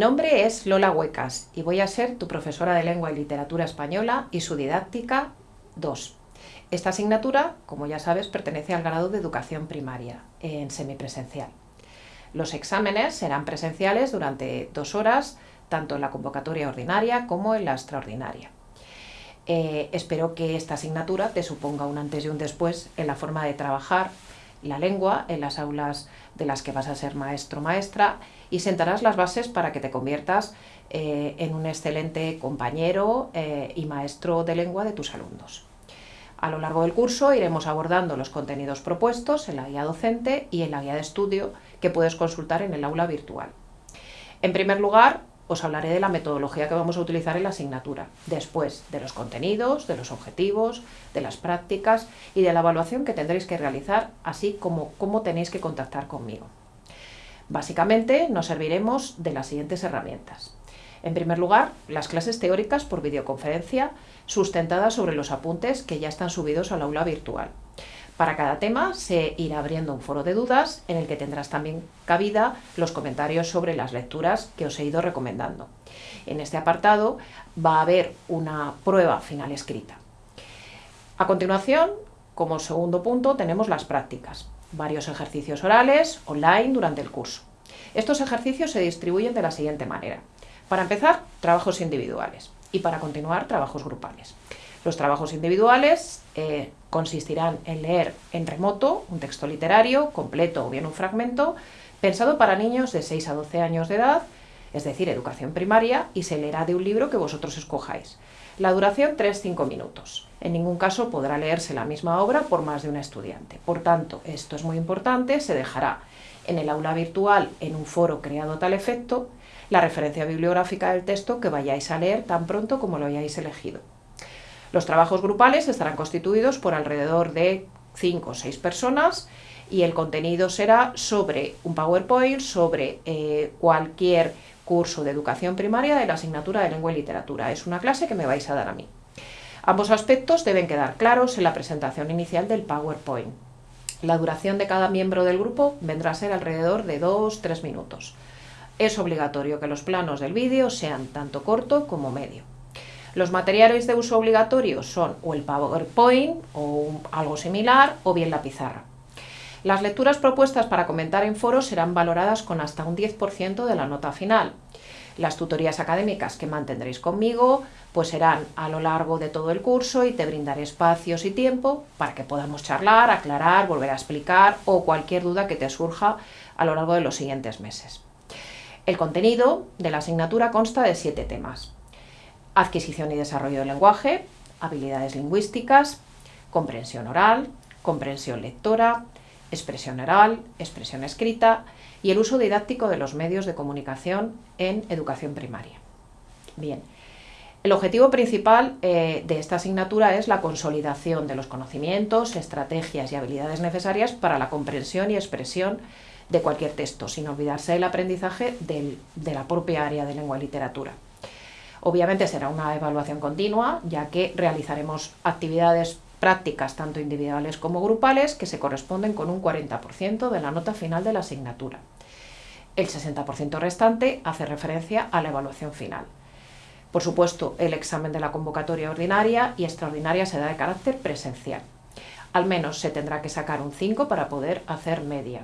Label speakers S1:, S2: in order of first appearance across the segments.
S1: nombre es Lola Huecas y voy a ser tu profesora de Lengua y Literatura Española y su didáctica 2. Esta asignatura, como ya sabes, pertenece al grado de Educación Primaria, en semipresencial. Los exámenes serán presenciales durante dos horas, tanto en la convocatoria ordinaria como en la extraordinaria. Eh, espero que esta asignatura te suponga un antes y un después en la forma de trabajar la lengua en las aulas de las que vas a ser maestro maestra y sentarás las bases para que te conviertas eh, en un excelente compañero eh, y maestro de lengua de tus alumnos. A lo largo del curso iremos abordando los contenidos propuestos en la guía docente y en la guía de estudio que puedes consultar en el aula virtual. En primer lugar, os hablaré de la metodología que vamos a utilizar en la asignatura, después de los contenidos, de los objetivos, de las prácticas y de la evaluación que tendréis que realizar, así como cómo tenéis que contactar conmigo. Básicamente nos serviremos de las siguientes herramientas. En primer lugar, las clases teóricas por videoconferencia sustentadas sobre los apuntes que ya están subidos al aula virtual. Para cada tema se irá abriendo un foro de dudas en el que tendrás también cabida los comentarios sobre las lecturas que os he ido recomendando. En este apartado va a haber una prueba final escrita. A continuación, como segundo punto, tenemos las prácticas, varios ejercicios orales online durante el curso. Estos ejercicios se distribuyen de la siguiente manera. Para empezar, trabajos individuales y para continuar, trabajos grupales. Los trabajos individuales eh, consistirán en leer en remoto un texto literario, completo o bien un fragmento, pensado para niños de 6 a 12 años de edad, es decir, educación primaria, y se leerá de un libro que vosotros escojáis. La duración 3-5 minutos. En ningún caso podrá leerse la misma obra por más de un estudiante. Por tanto, esto es muy importante, se dejará en el aula virtual, en un foro creado a tal efecto, la referencia bibliográfica del texto que vayáis a leer tan pronto como lo hayáis elegido. Los trabajos grupales estarán constituidos por alrededor de 5 o 6 personas y el contenido será sobre un PowerPoint, sobre eh, cualquier curso de educación primaria de la asignatura de lengua y literatura. Es una clase que me vais a dar a mí. Ambos aspectos deben quedar claros en la presentación inicial del PowerPoint. La duración de cada miembro del grupo vendrá a ser alrededor de 2-3 minutos. Es obligatorio que los planos del vídeo sean tanto corto como medio. Los materiales de uso obligatorio son o el PowerPoint o algo similar o bien la pizarra. Las lecturas propuestas para comentar en foros serán valoradas con hasta un 10% de la nota final. Las tutorías académicas que mantendréis conmigo pues serán a lo largo de todo el curso y te brindaré espacios y tiempo para que podamos charlar, aclarar, volver a explicar o cualquier duda que te surja a lo largo de los siguientes meses. El contenido de la asignatura consta de siete temas adquisición y desarrollo del lenguaje, habilidades lingüísticas, comprensión oral, comprensión lectora, expresión oral, expresión escrita y el uso didáctico de los medios de comunicación en educación primaria. Bien, el objetivo principal eh, de esta asignatura es la consolidación de los conocimientos, estrategias y habilidades necesarias para la comprensión y expresión de cualquier texto, sin olvidarse del aprendizaje de la propia área de lengua y literatura. Obviamente será una evaluación continua, ya que realizaremos actividades prácticas tanto individuales como grupales que se corresponden con un 40% de la nota final de la asignatura. El 60% restante hace referencia a la evaluación final. Por supuesto, el examen de la convocatoria ordinaria y extraordinaria será de carácter presencial. Al menos se tendrá que sacar un 5 para poder hacer media.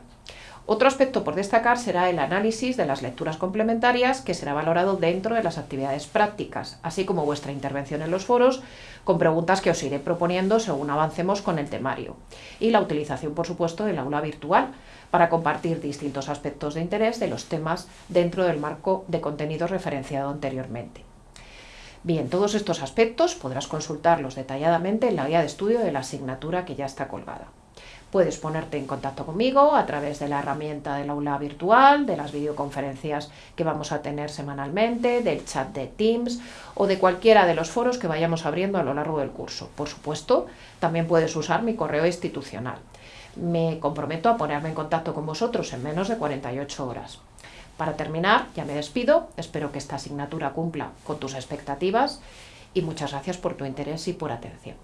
S1: Otro aspecto por destacar será el análisis de las lecturas complementarias que será valorado dentro de las actividades prácticas, así como vuestra intervención en los foros con preguntas que os iré proponiendo según avancemos con el temario y la utilización, por supuesto, del aula virtual para compartir distintos aspectos de interés de los temas dentro del marco de contenidos referenciado anteriormente. Bien, todos estos aspectos podrás consultarlos detalladamente en la guía de estudio de la asignatura que ya está colgada. Puedes ponerte en contacto conmigo a través de la herramienta del aula virtual, de las videoconferencias que vamos a tener semanalmente, del chat de Teams o de cualquiera de los foros que vayamos abriendo a lo largo del curso. Por supuesto, también puedes usar mi correo institucional. Me comprometo a ponerme en contacto con vosotros en menos de 48 horas. Para terminar, ya me despido, espero que esta asignatura cumpla con tus expectativas y muchas gracias por tu interés y por atención.